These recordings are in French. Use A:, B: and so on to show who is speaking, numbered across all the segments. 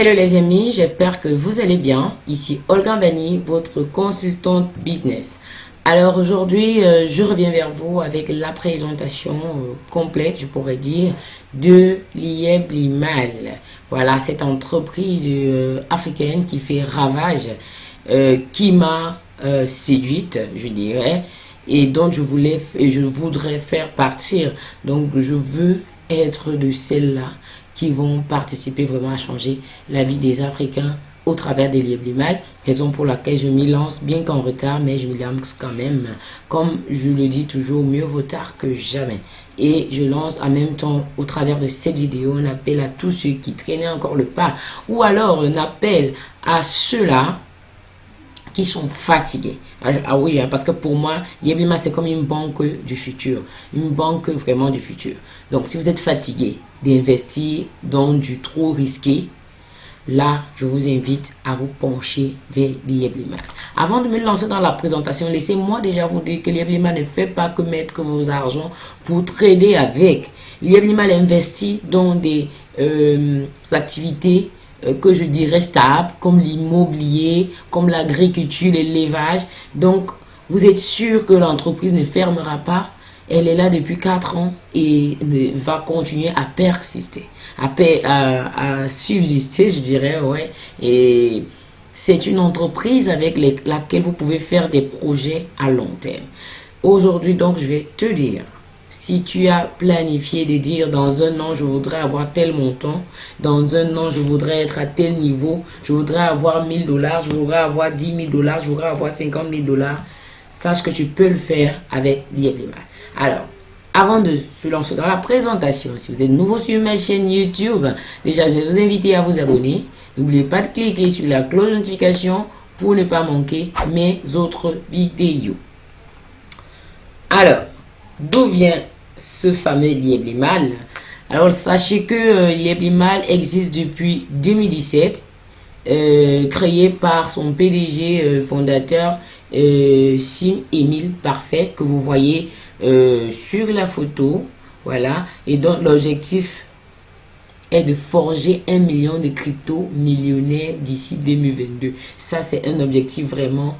A: Hello les amis, j'espère que vous allez bien. Ici Olga Bani, votre consultante business. Alors aujourd'hui, euh, je reviens vers vous avec la présentation euh, complète, je pourrais dire, de l'IEB Limal. Voilà, cette entreprise euh, africaine qui fait ravage, qui m'a séduite, je dirais, et dont je voulais, je voudrais faire partir. Donc je veux être de celles-là qui vont participer vraiment à changer la vie des Africains au travers des livres mal, raison pour laquelle je m'y lance, bien qu'en retard, mais je m'y lance quand même. Comme je le dis toujours, mieux vaut tard que jamais. Et je lance en même temps, au travers de cette vidéo, un appel à tous ceux qui traînaient encore le pas, ou alors un appel à ceux-là qui sont fatigués. Ah, ah oui, hein, parce que pour moi, Yeblima, c'est comme une banque du futur. Une banque vraiment du futur. Donc, si vous êtes fatigué d'investir dans du trop risqué, là, je vous invite à vous pencher vers l'Yeblima. Avant de me lancer dans la présentation, laissez-moi déjà vous dire que l'Yeblima ne fait pas que mettre vos argent pour trader avec. L'Yeblima investit dans des euh, activités que je dirais stable, comme l'immobilier, comme l'agriculture, l'élevage. Donc, vous êtes sûr que l'entreprise ne fermera pas? Elle est là depuis 4 ans et va continuer à persister, à, à, à subsister, je dirais, ouais. Et c'est une entreprise avec laquelle vous pouvez faire des projets à long terme. Aujourd'hui, donc, je vais te dire si tu as planifié de dire dans un an, je voudrais avoir tel montant, dans un an, je voudrais être à tel niveau, je voudrais avoir 1000 dollars, je voudrais avoir 10 000 dollars, je voudrais avoir 50 000 dollars, sache que tu peux le faire avec l'IEBLIMA. Alors, avant de se lancer dans la présentation, si vous êtes nouveau sur ma chaîne YouTube, déjà, je vais vous inviter à vous abonner. N'oubliez pas de cliquer sur la cloche de notification pour ne pas manquer mes autres vidéos. Alors, D'où vient ce fameux Lieblimal Alors, sachez que euh, existe depuis 2017, euh, créé par son PDG euh, fondateur euh, Sim Emile Parfait, que vous voyez sur la photo. Voilà. Et donc, l'objectif est de forger un million de crypto millionnaires d'ici 2022. Ça, c'est un objectif vraiment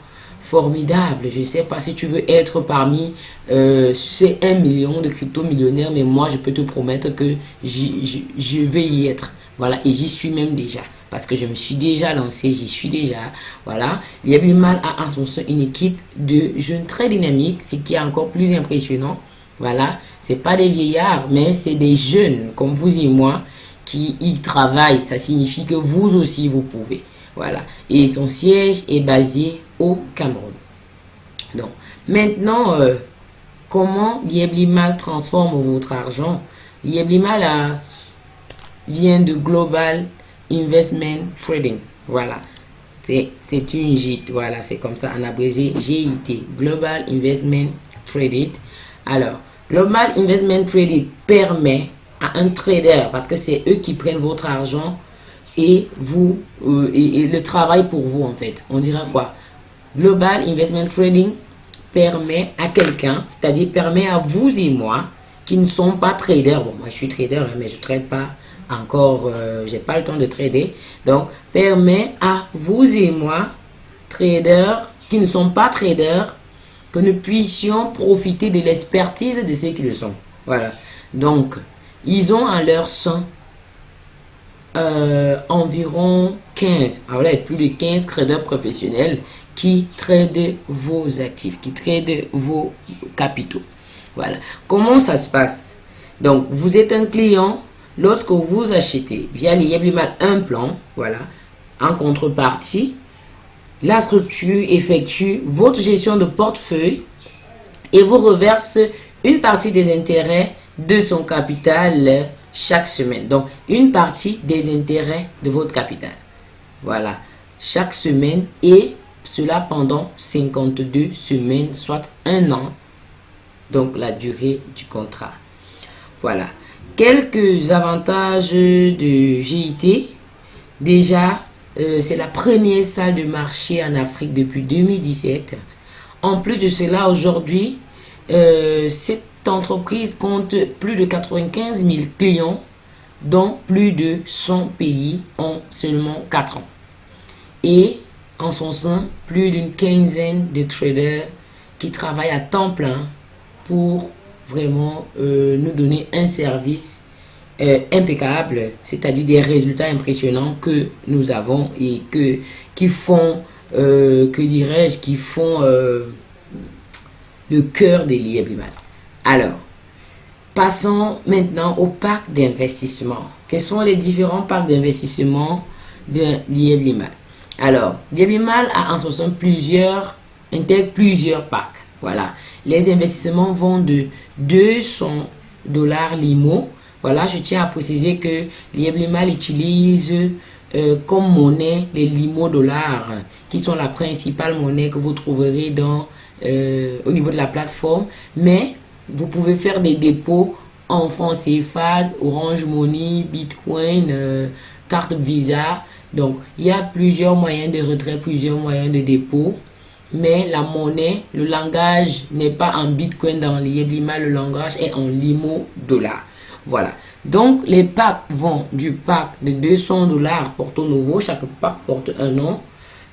A: formidable. Je ne sais pas si tu veux être parmi euh, ces 1 million de crypto-millionnaires, mais moi, je peux te promettre que je vais y être. Voilà, et j'y suis même déjà. Parce que je me suis déjà lancé, j'y suis déjà. Voilà. Mal a en son sein une équipe de jeunes très dynamiques, ce qui est encore plus impressionnant. Voilà. C'est pas des vieillards, mais c'est des jeunes comme vous et moi qui y travaillent. Ça signifie que vous aussi, vous pouvez. Voilà. Et son siège est basé au Cameroun. Donc, maintenant, euh, comment Lieblimal transforme votre argent? Lieblimal vient de Global Investment Trading. Voilà. C'est une JIT. Voilà, c'est comme ça en abrégé GIT. Global Investment Trading. Alors, Global Investment Trading permet à un trader, parce que c'est eux qui prennent votre argent et vous euh, et, le travail pour vous en fait. On dira quoi? Global Investment Trading permet à quelqu'un, c'est-à-dire permet à vous et moi qui ne sont pas traders. Bon, moi je suis trader, hein, mais je ne trade pas encore, euh, j'ai pas le temps de trader. Donc, permet à vous et moi, traders qui ne sont pas traders, que nous puissions profiter de l'expertise de ceux qui le sont. Voilà. Donc, ils ont en leur sein euh, environ 15, alors là, plus de 15 traders professionnels qui tradent vos actifs, qui tradent vos capitaux. Voilà. Comment ça se passe? Donc, vous êtes un client, lorsque vous achetez via les un plan, voilà, en contrepartie, la structure effectue votre gestion de portefeuille et vous reverse une partie des intérêts de son capital chaque semaine. Donc, une partie des intérêts de votre capital. Voilà. Chaque semaine et cela pendant 52 semaines, soit un an. Donc, la durée du contrat. Voilà. Quelques avantages de GIT. Déjà, euh, c'est la première salle de marché en Afrique depuis 2017. En plus de cela, aujourd'hui, euh, c'est entreprise compte plus de 95 000 clients dans plus de 100 pays en seulement 4 ans. Et en son sein, plus d'une quinzaine de traders qui travaillent à temps plein pour vraiment euh, nous donner un service euh, impeccable, c'est-à-dire des résultats impressionnants que nous avons et que, qui font, euh, que dirais-je, qui font le cœur des Liéblimal. Alors, passons maintenant au parc d'investissement. Quels sont les différents parcs d'investissement de Liéblimal Alors, Liéblimal a en sein plusieurs, intègre plusieurs parcs. Voilà. Les investissements vont de 200 dollars limo. Voilà, je tiens à préciser que Liéblimal utilise euh, comme monnaie les limo dollars, qui sont la principale monnaie que vous trouverez dans, euh, au niveau de la plateforme. Mais vous pouvez faire des dépôts en francs CFA, Orange Money, Bitcoin, euh, carte Visa. Donc, il y a plusieurs moyens de retrait, plusieurs moyens de dépôt mais la monnaie, le langage n'est pas en bitcoin dans l'Ieblima, le langage est en limo dollar. Voilà. Donc, les packs vont du pack de 200 dollars Porto Nouveau, chaque pack porte un nom,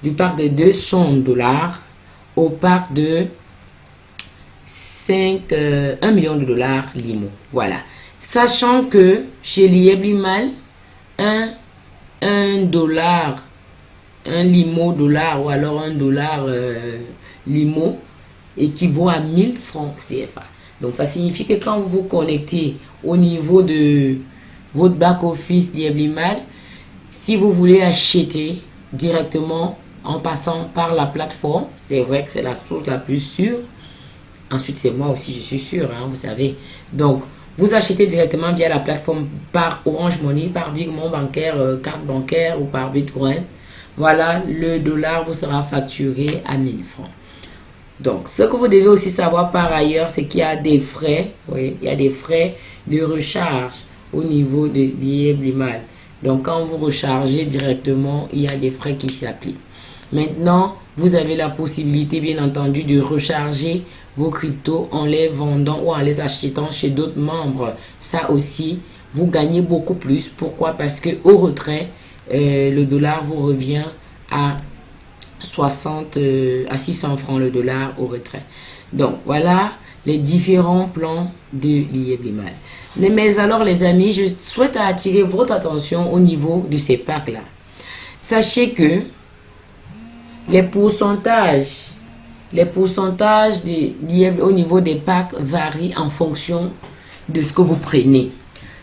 A: du pack de 200 dollars au pack de 5, 1 euh, million de dollars limo. Voilà. Sachant que chez l'Ieblimal, 1, 1 dollar un limo dollar ou alors un dollar euh, limo équivaut à 1000 francs CFA. Donc ça signifie que quand vous vous connectez au niveau de votre back-office Lieblimal, si vous voulez acheter directement en passant par la plateforme, c'est vrai que c'est la source la plus sûre. Ensuite, c'est moi aussi, je suis sûr, hein, vous savez. Donc, vous achetez directement via la plateforme par Orange Money, par virement bancaire, euh, carte bancaire ou par Bitcoin voilà, le dollar vous sera facturé à 1000 francs. Donc, ce que vous devez aussi savoir par ailleurs, c'est qu'il y a des frais, oui, il y a des frais de recharge au niveau de Blimal. Donc, quand vous rechargez directement, il y a des frais qui s'appliquent. Maintenant, vous avez la possibilité, bien entendu, de recharger vos cryptos en les vendant ou en les achetant chez d'autres membres. Ça aussi, vous gagnez beaucoup plus. Pourquoi? Parce que au retrait, euh, le dollar vous revient à 60 euh, à 600 francs le dollar au retrait. Donc voilà les différents plans de l'IEBLIMAL. Mais alors les amis, je souhaite attirer votre attention au niveau de ces packs là. Sachez que les pourcentages les pourcentages de, au niveau des packs varient en fonction de ce que vous prenez.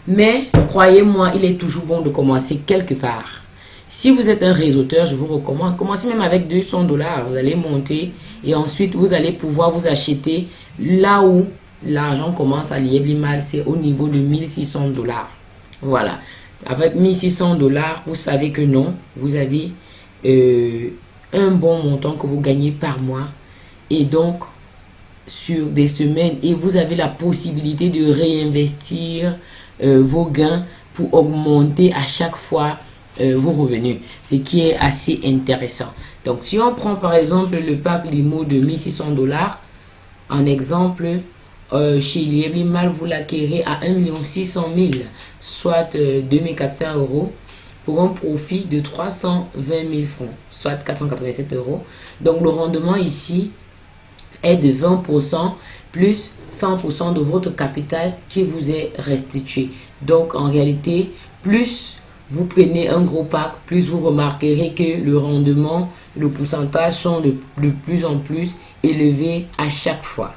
A: Mais croyez-moi, il est toujours bon de commencer quelque part. Si vous êtes un réseauteur, je vous recommande, commencez même avec 200 dollars. Vous allez monter et ensuite vous allez pouvoir vous acheter là où l'argent commence à lier mal, c'est au niveau de 1600 dollars. Voilà. Avec 1600 dollars, vous savez que non, vous avez euh, un bon montant que vous gagnez par mois. Et donc, sur des semaines, et vous avez la possibilité de réinvestir euh, vos gains pour augmenter à chaque fois euh, vos revenus, ce qui est assez intéressant. Donc, si on prend par exemple le pack limo de 1600 dollars, en exemple, euh, chez Lieblimal, vous l'acquérez à 1 600 000, soit 2400 euh, euros, pour un profit de 320 000 francs, soit 487 euros. Donc, le rendement ici est de 20% plus 100% de votre capital qui vous est restitué. Donc, en réalité, plus vous prenez un gros pack, plus vous remarquerez que le rendement, le pourcentage sont de, plus en plus élevés à chaque fois.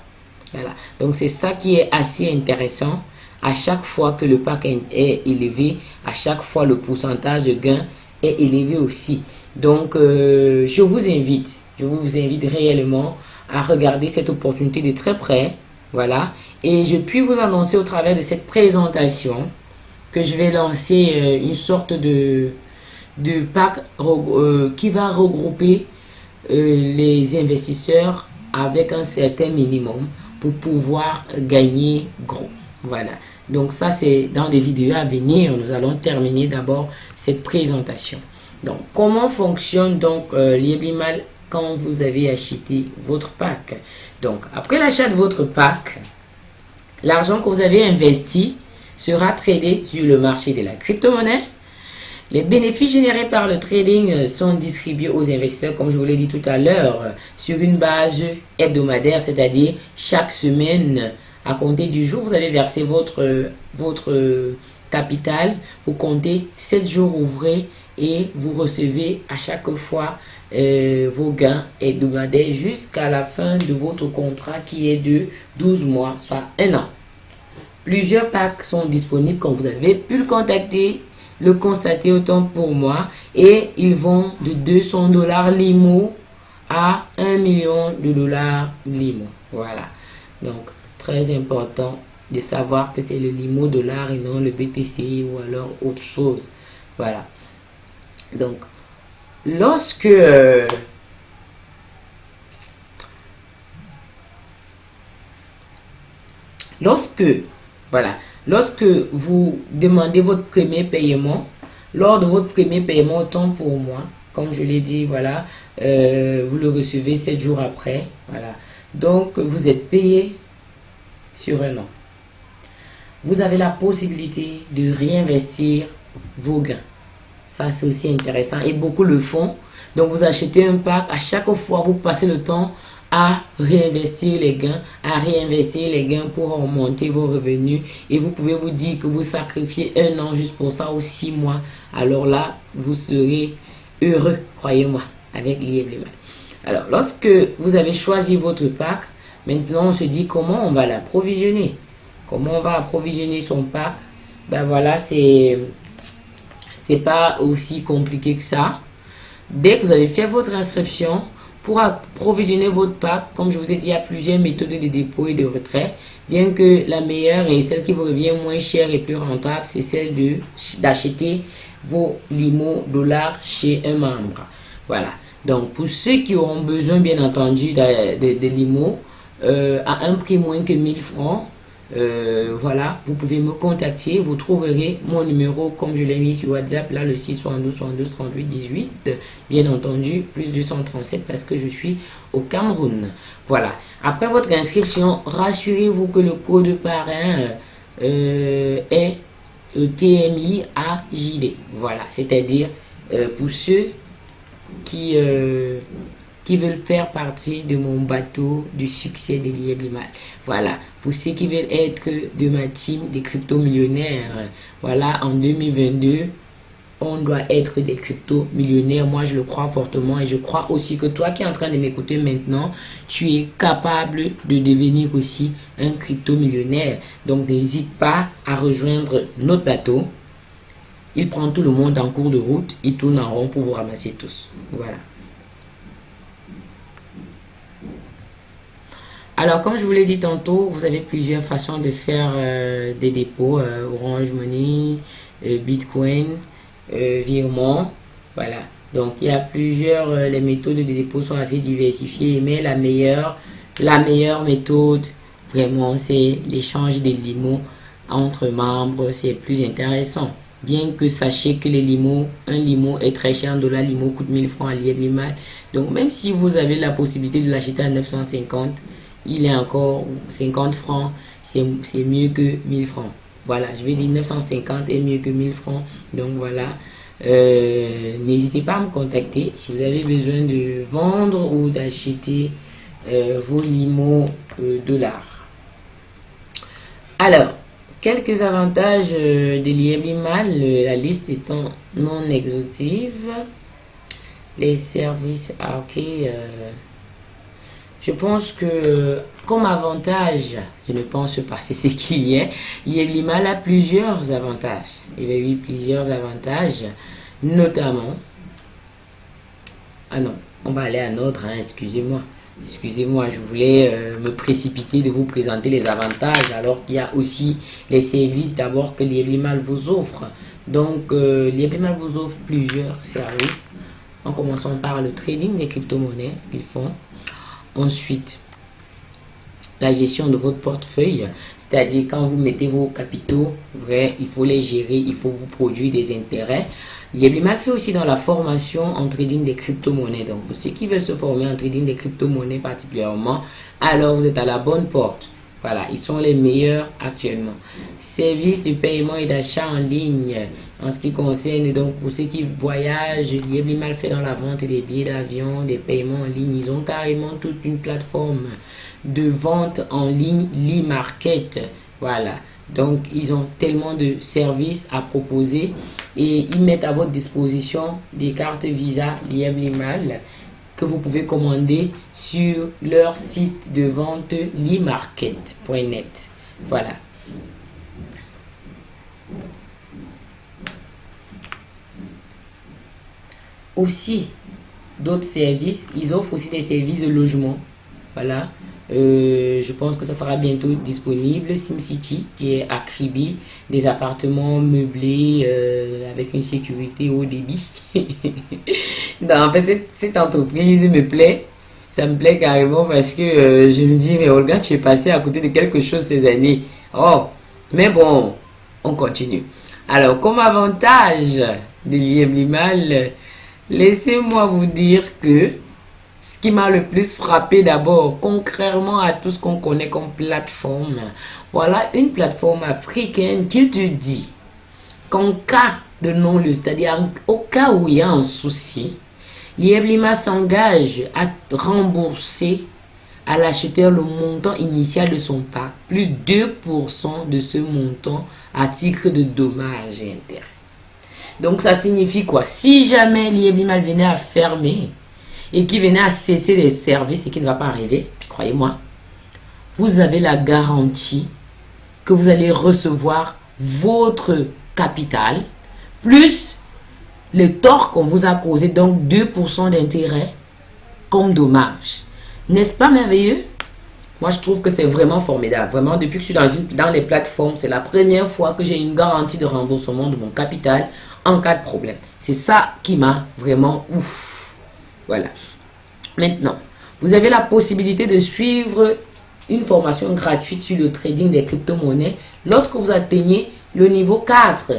A: Voilà. Donc, c'est ça qui est assez intéressant. À chaque fois que le pack est, élevé, à chaque fois le pourcentage de gain est élevé aussi. Donc, euh, je vous invite, je vous invite réellement à regarder cette opportunité de très près. Voilà. Et je puis vous annoncer au travers de cette présentation que je vais lancer euh, une sorte de, de pack euh, qui va regrouper euh, les investisseurs avec un certain minimum pour pouvoir gagner gros. Voilà. Donc ça, c'est dans des vidéos à venir. Nous allons terminer d'abord cette présentation. Donc, comment fonctionne donc Lieblimal quand vous avez acheté votre pack Donc, après l'achat de votre pack, l'argent que vous avez investi sera tradé sur le marché de la crypto-monnaie. Les bénéfices générés par le trading sont distribués aux investisseurs, comme je vous l'ai dit tout à l'heure, sur une base hebdomadaire, c'est-à-dire chaque semaine, à compter du jour où vous avez versé votre, votre capital, vous comptez 7 jours ouvrés et vous recevez à chaque fois euh, vos gains hebdomadaires jusqu'à la fin de votre contrat qui est de 12 mois, soit un an. Plusieurs packs sont disponibles comme vous avez pu le contacter, le constater autant pour moi et ils vont de 200 dollars limo à 1 million de dollars limo. Voilà. Donc, très important de savoir que c'est le limo dollar et non le BTC ou alors autre chose. Voilà. Donc, lorsque euh, lorsque voilà lorsque vous demandez votre premier paiement lors de votre premier paiement autant pour moi comme je l'ai dit voilà euh, vous le recevez 7 jours après voilà. Donc vous êtes payé sur un an. Vous avez la possibilité de réinvestir vos gains ça, c'est aussi intéressant. Et beaucoup le font. Donc, vous achetez un pack. À chaque fois, vous passez le temps à réinvestir les gains, à réinvestir les gains pour augmenter vos revenus. Et vous pouvez vous dire que vous sacrifiez un an juste pour ça ou six mois. Alors là, vous serez heureux, croyez-moi, avec l'IEBLEMA. Alors, lorsque vous avez choisi votre pack, maintenant on se dit comment on va l'approvisionner. Comment on va approvisionner son pack? Ben voilà, c'est c'est pas aussi compliqué que ça. Dès que vous avez fait votre inscription, pour approvisionner votre pack, comme je vous ai dit, il y a plusieurs méthodes de dépôt et de retrait. Bien que la meilleure et celle qui vous revient moins cher et plus rentable, c'est celle d'acheter vos limo dollars chez un membre. Voilà. Donc, pour ceux qui auront besoin, bien entendu, de, de, limo euh, à un prix moins que 1000 francs, euh, voilà, vous pouvez me contacter. Vous trouverez mon numéro comme je l'ai mis sur WhatsApp, là le 672 72 38 18. Bien entendu, plus 237 parce que je suis au Cameroun. Voilà. Après votre inscription, rassurez-vous que le code parrain euh, est TMI AJD. Voilà, c'est-à-dire euh, pour ceux qui qui veulent faire partie de mon bateau du succès de l'IEBIMAL. Voilà, pour ceux qui veulent être de ma team des crypto-millionnaires, voilà, en 2022, on doit être des crypto-millionnaires. Moi, je le crois fortement et je crois aussi que toi qui es en train de m'écouter maintenant, tu es capable de devenir aussi un crypto-millionnaire. Donc, n'hésite pas à rejoindre notre bateau. Il prend tout le monde en cours de route, il tourne en rond pour vous ramasser tous. Voilà. Alors, comme je vous l'ai dit tantôt, vous avez plusieurs façons de faire euh, des dépôts. Euh, Orange Money, euh, Bitcoin, virement. Voilà. Donc, il y a plusieurs... les méthodes de dépôt sont assez diversifiées. Mais la meilleure, la meilleure méthode, vraiment, c'est l'échange des limos entre membres. C'est plus intéressant. Bien que sachez que les limos, un limo est très cher, un dollar limo coûte 1000 francs à mal. Donc, même si vous avez la possibilité de l'acheter à 950, il est encore 50 francs, c'est mieux que 1000 francs. Voilà, je vais dire 950 est mieux que 1000 francs. Donc voilà, euh, n'hésitez pas à me contacter si vous avez besoin de vendre ou d'acheter euh, vos limos euh, dollars. Alors, quelques avantages de l'IMIMAL, la liste étant non exhaustive. Les services, ah, je pense que comme avantage, je ne pense pas, c'est ce qu'il y a. L'IMAL a plusieurs avantages. Il y a eu plusieurs avantages, notamment... Ah non, on va aller à un autre, hein, excusez-moi. Excusez-moi, je voulais euh, me précipiter de vous présenter les avantages alors qu'il y a aussi les services d'abord que l'IMAL vous offre. Donc, euh, l'IMAL vous offre plusieurs services. En commençant par le trading des crypto-monnaies, ce qu'ils font. Ensuite, la gestion de votre portefeuille, c'est-à-dire quand vous mettez vos capitaux, vrai, il faut les gérer, il faut vous produire des intérêts. Il m'a fait aussi dans la formation en trading des crypto-monnaies. Donc, ceux qui veulent se former en trading des crypto-monnaies particulièrement, alors vous êtes à la bonne porte. Voilà, ils sont les meilleurs actuellement. Service de paiement et d'achat en ligne. En ce qui concerne, donc, pour ceux qui voyagent, mal fait dans la vente des billets d'avion, des paiements en ligne. Ils ont carrément toute une plateforme de vente en ligne, l'e-market. Voilà. Donc, ils ont tellement de services à proposer et ils mettent à votre disposition des cartes Visa Liebli-Mal que vous pouvez commander sur leur site de vente limarket.net. Voilà. Aussi, d'autres services, ils offrent aussi des services de logement. Voilà. Euh, je pense que ça sera bientôt disponible. SimCity, qui est à Kribi, des appartements meublés euh, avec une sécurité haut débit. en fait, cette, entreprise me plaît. Ça me plaît carrément parce que euh, je me dis, mais Olga, tu es passé à côté de quelque chose ces années. Oh, mais bon, on continue. Alors, comme avantage de Liebli-Mal, laissez-moi vous dire que ce qui m'a le plus frappé d'abord, concrètement à tout ce qu'on connaît comme plateforme, voilà une plateforme africaine qui te dit qu'en cas de non-lieu, c'est-à-dire au cas où il y a un souci, l'IEBLIMA s'engage à rembourser à l'acheteur le montant initial de son pack, plus 2% de ce montant à titre de dommages et. Donc ça signifie quoi? Si jamais l'IEBLIMA venait à fermer, et qui venait à cesser les services et qui ne va pas arriver, croyez-moi, vous avez la garantie que vous allez recevoir votre capital plus le tort qu'on vous a causé, donc 2% d'intérêt comme dommage. N'est-ce pas merveilleux? Moi, je trouve que c'est vraiment formidable. Vraiment, depuis que je suis dans les plateformes, c'est la première fois que j'ai une garantie de remboursement de mon capital en cas de problème. C'est ça qui m'a vraiment ouf. Voilà. Maintenant, vous avez la possibilité de suivre une formation gratuite sur le trading des crypto-monnaies lorsque vous atteignez le niveau 4.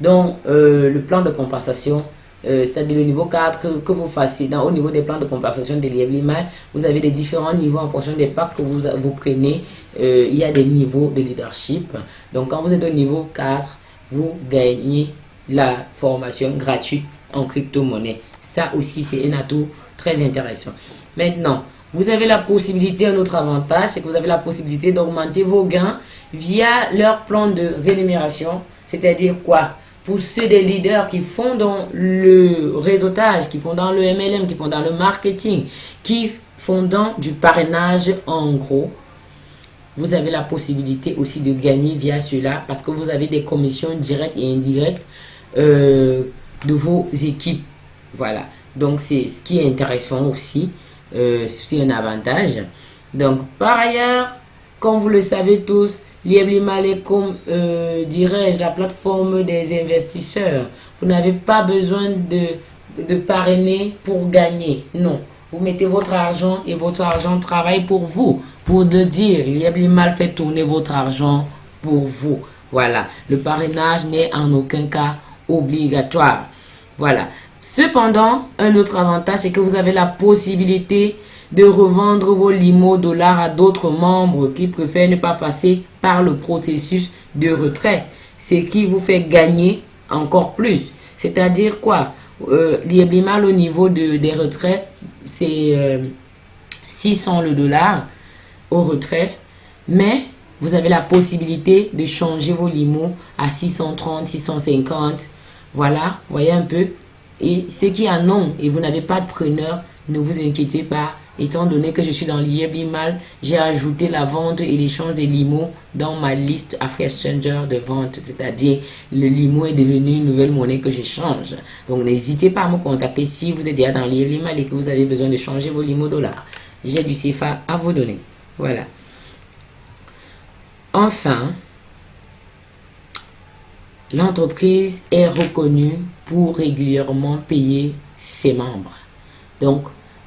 A: Donc, euh, le plan de compensation, euh, c'est-à-dire le niveau 4 que, vous fassiez dans, au niveau des plans de compensation de l'IEBLIMA, vous avez des différents niveaux en fonction des packs que vous, vous prenez. Euh, il y a des niveaux de leadership. Donc, quand vous êtes au niveau 4, vous gagnez la formation gratuite en crypto-monnaie. Ça aussi, c'est un atout très intéressant. Maintenant, vous avez la possibilité, un autre avantage, c'est que vous avez la possibilité d'augmenter vos gains via leur plan de rémunération. C'est-à-dire quoi? Pour ceux des leaders qui font dans le réseautage, qui font dans le MLM, qui font dans le marketing, qui font dans du parrainage en gros, vous avez la possibilité aussi de gagner via cela parce que vous avez des commissions directes et indirectes euh, de vos équipes voilà. Donc, c'est ce qui est intéressant aussi. Euh, c'est un avantage. Donc, par ailleurs, comme vous le savez tous, Lieblimal est comme, euh, dirais-je, la plateforme des investisseurs. Vous n'avez pas besoin de, parrainer pour gagner. Non. Vous mettez votre argent et votre argent travaille pour vous. Pour de dire, Lieblimal fait tourner votre argent pour vous. Voilà. Le parrainage n'est en aucun cas obligatoire. Voilà. Cependant, un autre avantage, c'est que vous avez la possibilité de revendre vos limo dollars à d'autres membres qui préfèrent ne pas passer par le processus de retrait. Ce qui vous fait gagner encore plus. C'est-à-dire quoi? Euh, L'IEBLIMAL au niveau de, des retraits, c'est 600 euh, le dollar au retrait. Mais vous avez la possibilité de changer vos limos à 630, 650. Voilà, voyez un peu. Et ceux qui en ont et vous n'avez pas de preneur, ne vous inquiétez pas. Étant donné que je suis dans l'IEBIMAL, j'ai ajouté la vente et l'échange des limos dans ma liste Afri Exchange de vente. C'est-à-dire, le limo est devenu une nouvelle monnaie que j'échange. Donc, n'hésitez pas à me contacter si vous êtes déjà dans l'IEBIMAL et que vous avez besoin de changer vos limos dollars. J'ai du CFA à vous donner. Voilà. Enfin, l'entreprise est reconnue pour régulièrement payer ses membres. Donc,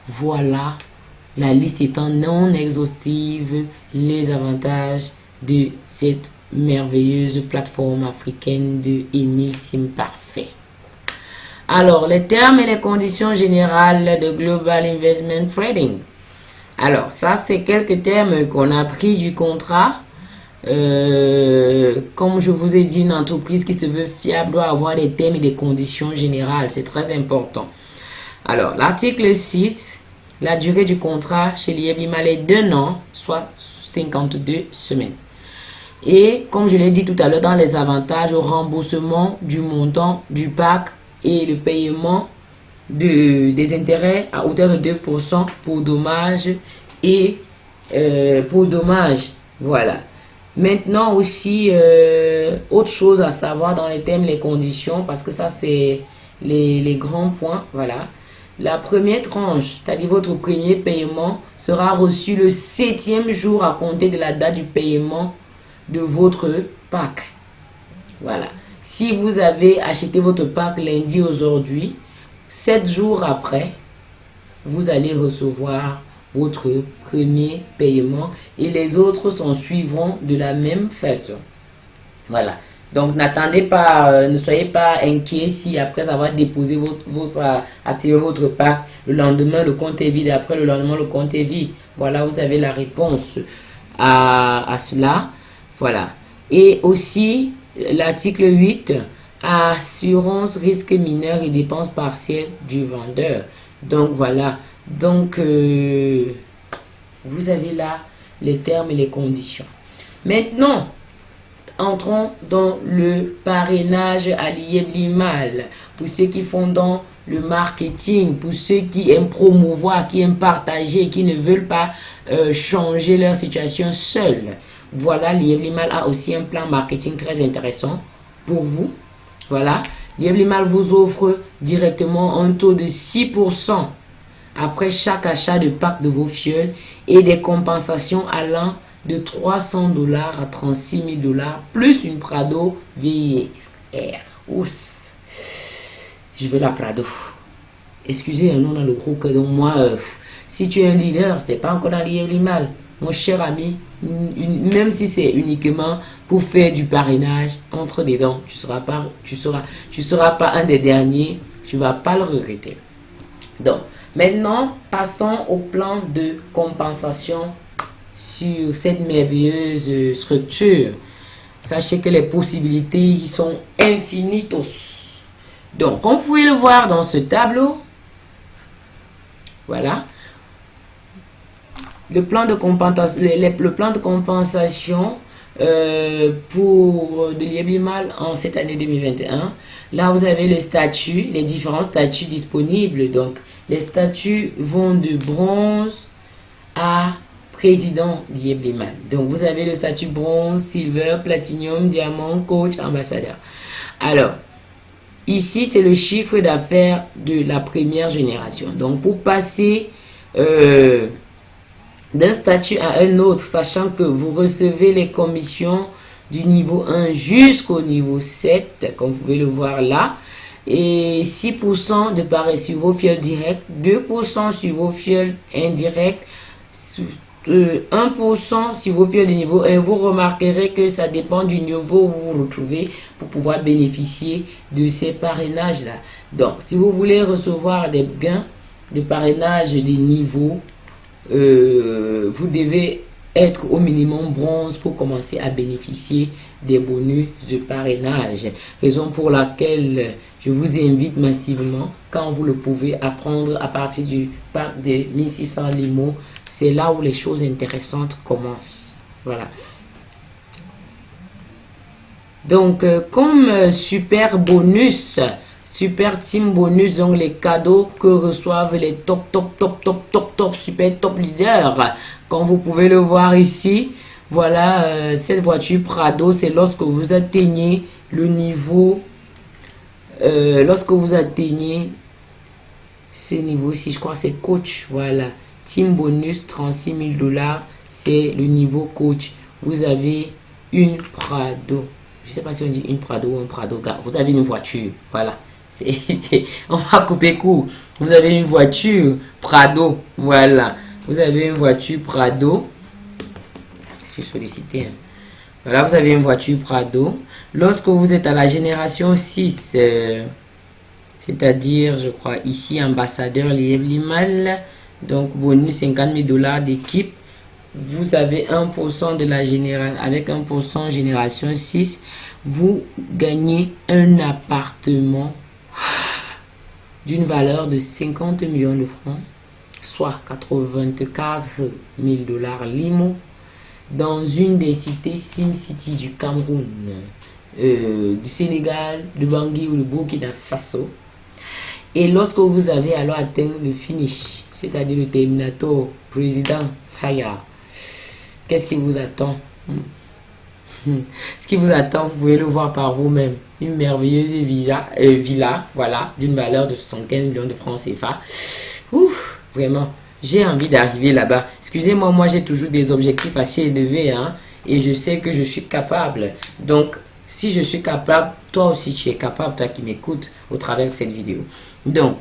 A: voilà, la liste étant non exhaustive, les avantages de cette merveilleuse plateforme africaine de Emile Parfait. Alors, les termes et les conditions générales de Global Investment Trading. Alors, ça, c'est quelques termes qu'on a pris du contrat. Euh, comme je vous ai dit, une entreprise qui se veut fiable doit avoir des termes et des conditions générales. C'est très important. Alors, l'article 6, la durée du contrat chez l'IEBIMAL est d'un an, soit 52 semaines. Et comme je l'ai dit tout à l'heure, dans les avantages, au remboursement du montant du pack et le paiement de, des intérêts à hauteur de 2% pour dommages et euh, pour dommages. Voilà. Maintenant aussi, euh, autre chose à savoir dans les thèmes, les conditions, parce que ça c'est les, les grands points. Voilà. La première tranche, c'est-à-dire votre premier paiement, sera reçu le septième jour à compter de la date du paiement de votre pack. Voilà. Si vous avez acheté votre pack lundi aujourd'hui, sept jours après, vous allez recevoir votre premier paiement et les autres s'en suivront de la même façon. Voilà. Donc, n'attendez pas, euh, ne soyez pas inquiet si après avoir déposé votre, votre euh, votre pack, le lendemain le compte est vide, après le lendemain le compte est vide. Voilà, vous avez la réponse à, à cela. Voilà. Et aussi, l'article 8, assurance risque mineur et dépenses partielles du vendeur. Donc, voilà. Donc, euh, vous avez là les termes et les conditions. Maintenant, entrons dans le parrainage à l'IEBLIMAL. Pour ceux qui font dans le marketing, pour ceux qui aiment promouvoir, qui aiment partager, qui ne veulent pas euh, changer leur situation seuls. Voilà, l'IEBLIMAL a aussi un plan marketing très intéressant pour vous. Voilà, l'IEBLIMAL vous offre directement un taux de 6% après chaque achat de pack de vos fioles et des compensations allant de 300 dollars à 36 000 dollars plus une Prado VXR. Oups. Je veux la Prado. Excusez, un nom dans le groupe. Donc moi, euh, si tu es un leader, tu n'es pas encore dans mal. Mon cher ami, même si c'est uniquement pour faire du parrainage entre des dents, tu seras pas, tu seras, tu seras pas un des derniers, tu vas pas le regretter. Donc, maintenant, passons au plan de compensation sur cette merveilleuse structure. Sachez que les possibilités sont infinitos. Donc, comme vous pouvez le voir dans ce tableau, voilà, le plan de compensation, euh, pour de l'IEBIMAL en cette année 2021. Là, vous avez le statut, les différents statuts disponibles. Donc, les statuts vont de bronze à président d'IEBIMAL. Donc, vous avez le statut bronze, silver, platinum, diamant, coach, ambassadeur. Alors, ici, c'est le chiffre d'affaires de la première génération. Donc, pour passer... Euh, d'un statut à un autre, sachant que vous recevez les commissions du niveau 1 jusqu'au niveau 7, comme vous pouvez le voir là, et 6% de pareil sur vos fioles directs, 2% sur vos fioles indirects, 1% euh, sur vos fioles de niveau 1. Vous remarquerez que ça dépend du niveau où vous vous retrouvez pour pouvoir bénéficier de ces parrainages-là. Donc, si vous voulez recevoir des gains de parrainage des niveaux euh, vous devez être au minimum bronze pour commencer à bénéficier des bonus de parrainage. Raison pour laquelle je vous invite massivement, quand vous le pouvez, à prendre à partir du parc de 1600 limo. C'est là où les choses intéressantes commencent. Voilà. Donc, euh, comme super bonus, Super Team Bonus, donc les cadeaux que reçoivent les top, top, top, top, top, top, super top leaders. Comme vous pouvez le voir ici, voilà, euh, cette voiture Prado, c'est lorsque vous atteignez le niveau, euh, lorsque vous atteignez ce niveau-ci, je crois c'est coach, voilà. Team Bonus, 36 000 dollars, c'est le niveau coach. Vous avez une Prado. Je sais pas si on dit une Prado ou un Prado, vous avez une voiture, voilà on va couper court. Vous avez une voiture Prado. Voilà. Vous avez une voiture Prado. Je suis sollicité. Hein. Voilà, vous avez une voiture Prado. Lorsque vous êtes à la génération 6, euh, c'est-à-dire, je crois, ici, ambassadeur Limal, Donc, bonus 50 000 dollars d'équipe. Vous avez 1% de la génération, avec 1% génération 6, vous gagnez un appartement d'une valeur de 50 millions de francs, soit 84 000 dollars limo, dans une des cités SimCity du Cameroun, euh, du Sénégal, de Bangui ou de Burkina Faso. Et lorsque vous avez alors atteint le finish, c'est-à-dire le terminator président Haya, qu'est-ce qui vous attend? Hmm. Hmm. Ce qui vous attend, vous pouvez le voir par vous-même. Une merveilleuse villa, euh, villa voilà, d'une valeur de 75 millions de francs CFA. Ouf, vraiment, j'ai envie d'arriver là-bas. Excusez-moi, moi, j'ai toujours des objectifs assez élevés, hein, et je sais que je suis capable. Donc, si je suis capable, toi aussi, tu es capable, toi qui m'écoutes au travers de cette vidéo. Donc,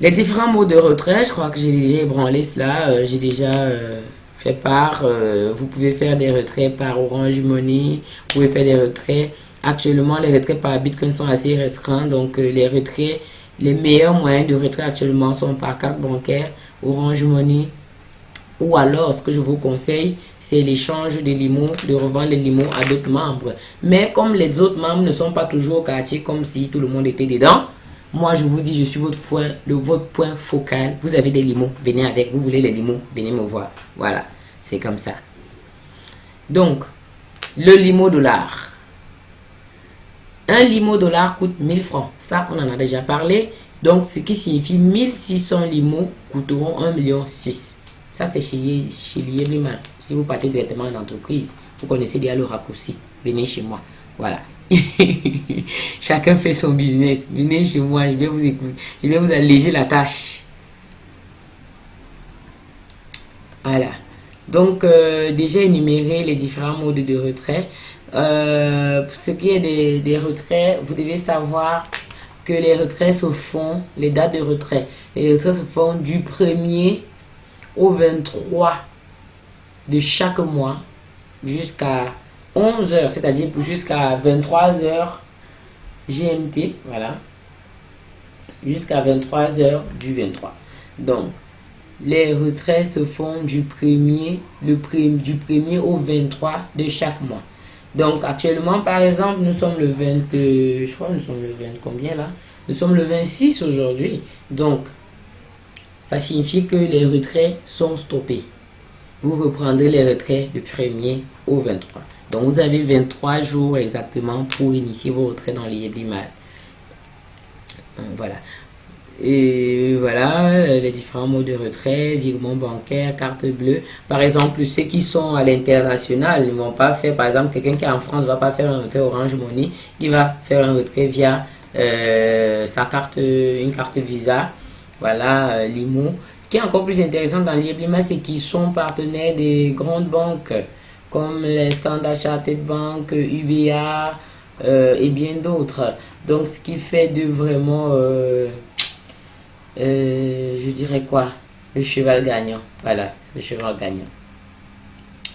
A: les différents mots de retrait, je crois que j'ai déjà ébranlé cela, euh, j'ai déjà euh, fait part. Euh, vous pouvez faire des retraits par Orange Money, vous pouvez faire des retraits. Actuellement, les retraits par Bitcoin sont assez restreints, donc les retraits, les meilleurs moyens de retrait actuellement sont par carte bancaire, Orange Money, ou alors, ce que je vous conseille, c'est l'échange de limos, de revendre les limos à d'autres membres. Mais comme les autres membres ne sont pas toujours au quartier comme si tout le monde était dedans, moi, je vous dis, je suis votre point, le, votre point focal. Vous avez des limos, venez avec. Vous voulez les limos, venez me voir. Voilà, c'est comme ça. Donc, le limo dollar. Un limo dollar coûte 1000 francs. Ça, on en a déjà parlé. Donc, ce qui signifie 1600 limos coûteront 1,6 million. Ça, c'est chez, chez. Si vous partez directement en entreprise, vous connaissez déjà le raccourci. Venez chez moi. Voilà. Chacun fait son business. Venez chez moi, je vais vous écouter. Je vais vous alléger la tâche. Voilà. Donc, euh, déjà énuméré les différents modes de retrait. Euh, pour ce qui est des, des, retraits, vous devez savoir que les retraits se font, les dates de retrait, les retraits se font du 1er au 23 de chaque mois jusqu'à 11 heures, c'est-à-dire jusqu'à 23 heures GMT, voilà, jusqu'à 23 heures du 23. Donc, les retraits se font du 1er, le du 1er au 23 de chaque mois. Donc, actuellement, par exemple, nous sommes le 20, euh, je crois nous sommes le 20, combien là? Nous sommes le 26 aujourd'hui. Donc, ça signifie que les retraits sont stoppés. Vous reprendrez les retraits du 1er au 23. Donc, vous avez 23 jours exactement pour initier vos retraits dans l'IEBLIMAL. Voilà. Et voilà les différents modes de retrait, virement bancaire, carte bleue. Par exemple, ceux qui sont à l'international, ils ne vont pas faire, par exemple, quelqu'un qui est en France va pas faire un retrait Orange Money, il va faire un retrait via euh, sa carte, une carte Visa, voilà, euh, Limo. Ce qui est encore plus intéressant dans l'IEBLIMA, c'est qu'ils sont partenaires des grandes banques comme les Standard Chartered Bank, UBA euh, et bien d'autres. Donc, ce qui fait de vraiment, euh, euh, je dirais quoi, le cheval gagnant. Voilà, le cheval gagnant.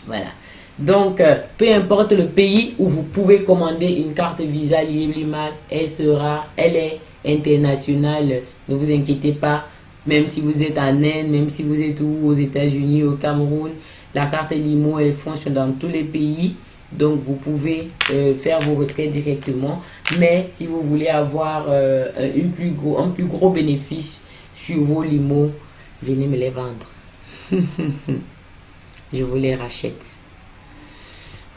A: Voilà. Donc, peu importe le pays où vous pouvez commander une carte Visa Libre elle sera, elle est internationale. Ne vous inquiétez pas. Même si vous êtes en Inde, même si vous êtes aux États-Unis, au Cameroun, la carte Limo, elle fonctionne dans tous les pays. Donc, vous pouvez euh, faire vos retraits directement. Mais si vous voulez avoir euh, un plus gros bénéfice sur vos limos, venez me les vendre. Je vous les rachète.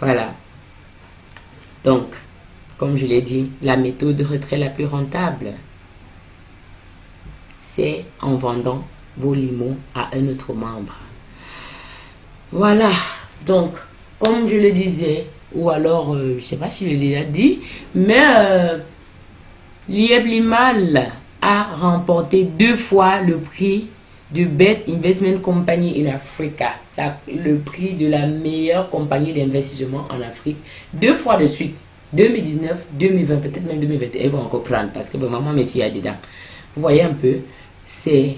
A: Voilà. Donc, comme je l'ai dit, la méthode de retrait la plus rentable, c'est en vendant vos limos à un autre membre. Voilà, donc, comme je le disais, ou alors, euh, je ne sais pas si je l'ai dit, mais euh, Limal a remporté deux fois le prix de Best Investment Company in Africa, le prix de la meilleure compagnie d'investissement en Afrique, deux fois de suite, 2019, 2020, peut-être même 2021, ils vont encore prendre parce que vraiment, monsieur, il y dedans. Vous voyez un peu, c'est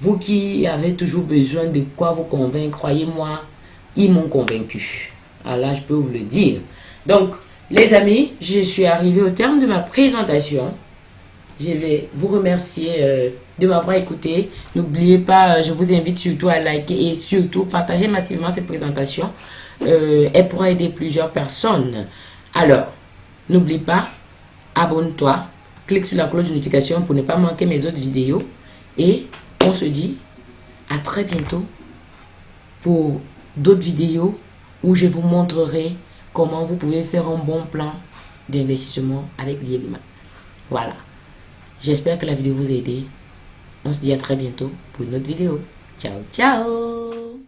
A: vous qui avez toujours besoin de quoi vous convaincre, croyez-moi, ils m'ont convaincu. Alors je peux vous le dire. Donc, les amis, je suis arrivé au terme de ma présentation. je vais vous remercier euh, de m'avoir écouté. N'oubliez pas, euh, je vous invite surtout à liker et surtout partager massivement cette présentation. Euh, elle pourra aider plusieurs personnes. Alors, n'oublie pas, abonne-toi, clique sur la cloche de notification pour ne pas manquer mes autres vidéos. Et on se dit à très bientôt pour d'autres vidéos où je vous montrerai comment vous pouvez faire un bon plan d'investissement avec l'IEBIMA. Voilà. J'espère que la vidéo vous a aidé. On se dit à très bientôt pour une autre vidéo. Ciao, ciao